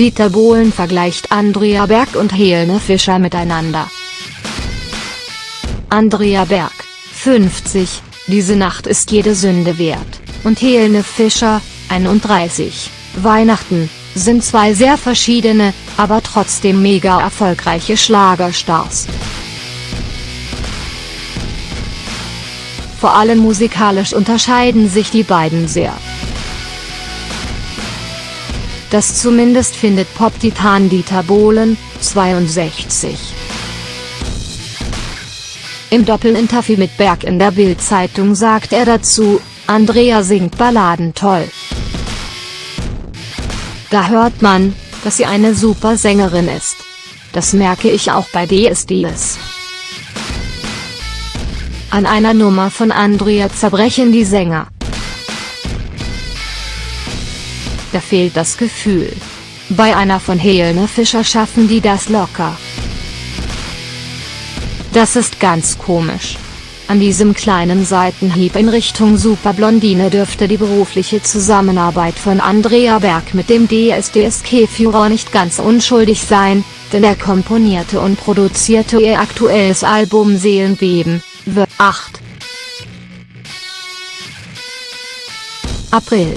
Dieter Bohlen vergleicht Andrea Berg und Helene Fischer miteinander. Andrea Berg, 50, diese Nacht ist jede Sünde wert, und Helene Fischer, 31, Weihnachten, sind zwei sehr verschiedene, aber trotzdem mega erfolgreiche Schlagerstars. Vor allem musikalisch unterscheiden sich die beiden sehr. Das zumindest findet Pop-Titan Dieter Bohlen, 62. Im Doppelinterview mit Berg in der Bild-Zeitung sagt er dazu, Andrea singt Balladen toll. Da hört man, dass sie eine super Sängerin ist. Das merke ich auch bei DSDS. An einer Nummer von Andrea zerbrechen die Sänger. Da fehlt das Gefühl. Bei einer von Helene Fischer schaffen die das locker. Das ist ganz komisch. An diesem kleinen Seitenhieb in Richtung Superblondine dürfte die berufliche Zusammenarbeit von Andrea Berg mit dem DSDS-Führer nicht ganz unschuldig sein, denn er komponierte und produzierte ihr aktuelles Album Seelenbeben, The 8. April